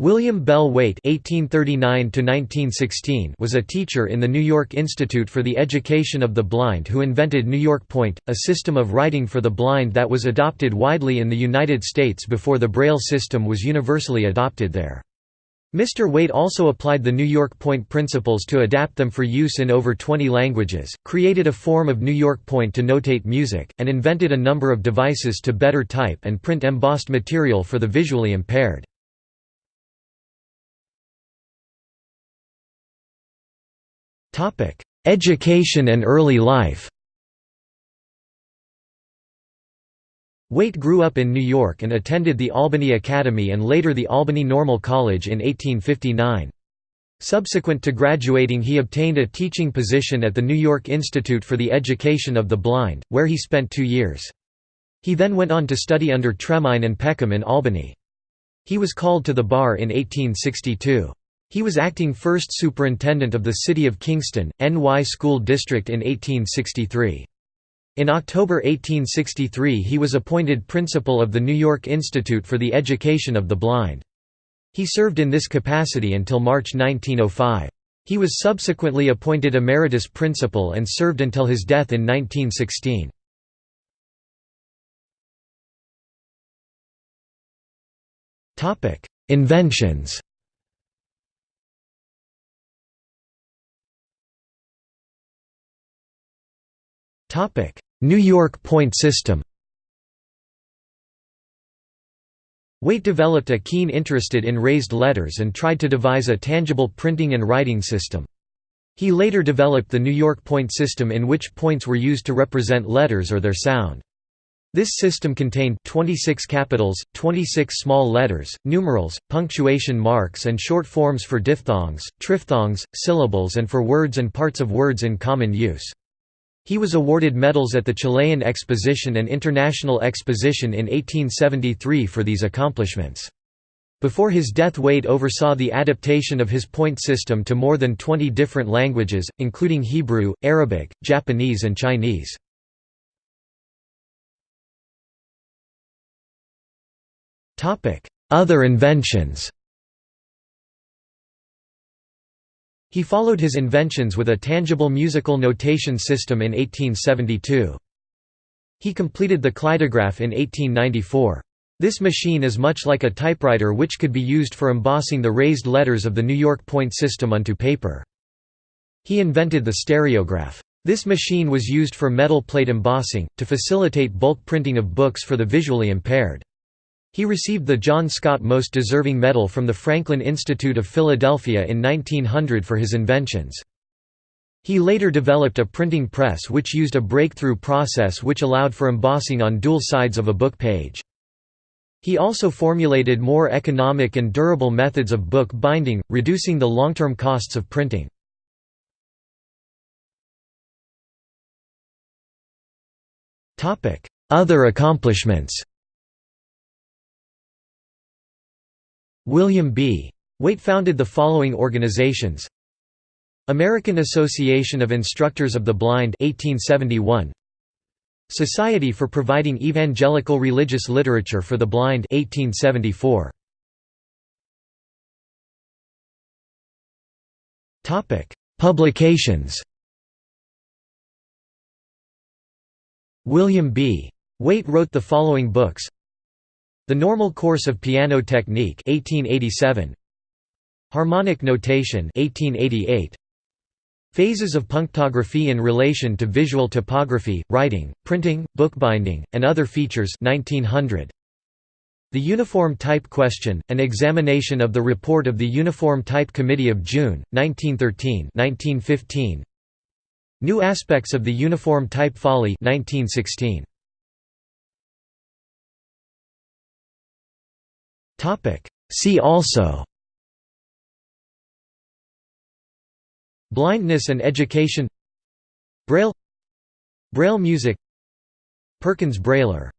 William Bell Waite (1839–1916) was a teacher in the New York Institute for the Education of the Blind who invented New York Point, a system of writing for the blind that was adopted widely in the United States before the Braille system was universally adopted there. Mr. Waite also applied the New York Point principles to adapt them for use in over 20 languages, created a form of New York Point to notate music, and invented a number of devices to better type and print embossed material for the visually impaired. Education and early life Waite grew up in New York and attended the Albany Academy and later the Albany Normal College in 1859. Subsequent to graduating he obtained a teaching position at the New York Institute for the Education of the Blind, where he spent two years. He then went on to study under Tremain and Peckham in Albany. He was called to the bar in 1862. He was acting first superintendent of the City of Kingston, NY School District in 1863. In October 1863 he was appointed principal of the New York Institute for the Education of the Blind. He served in this capacity until March 1905. He was subsequently appointed emeritus principal and served until his death in 1916. Inventions New York point system Waite developed a keen interest in raised letters and tried to devise a tangible printing and writing system. He later developed the New York point system in which points were used to represent letters or their sound. This system contained 26 capitals, 26 small letters, numerals, punctuation marks and short forms for diphthongs, triphthongs, syllables and for words and parts of words in common use. He was awarded medals at the Chilean Exposition and International Exposition in 1873 for these accomplishments. Before his death Waite oversaw the adaptation of his point system to more than 20 different languages, including Hebrew, Arabic, Japanese and Chinese. Other inventions He followed his inventions with a tangible musical notation system in 1872. He completed the Kleidograph in 1894. This machine is much like a typewriter which could be used for embossing the raised letters of the New York point system onto paper. He invented the stereograph. This machine was used for metal plate embossing, to facilitate bulk printing of books for the visually impaired. He received the John Scott Most Deserving Medal from the Franklin Institute of Philadelphia in 1900 for his inventions. He later developed a printing press which used a breakthrough process which allowed for embossing on dual sides of a book page. He also formulated more economic and durable methods of book binding, reducing the long-term costs of printing. Other accomplishments William B. Waite founded the following organizations. American Association of Instructors of the Blind 1871 Society for Providing Evangelical Religious Literature for the Blind 1874 Topic Publications. William B. Waite wrote the following books the Normal Course of Piano Technique 1887 Harmonic Notation 1888 Phases of punctography in relation to visual typography, writing, printing, bookbinding, and other features 1900 The Uniform Type Question, an examination of the report of the Uniform Type Committee of June, 1913 1915 New Aspects of the Uniform Type Folly 1916 Topic. See also Blindness and education Braille Braille music Perkins Brailler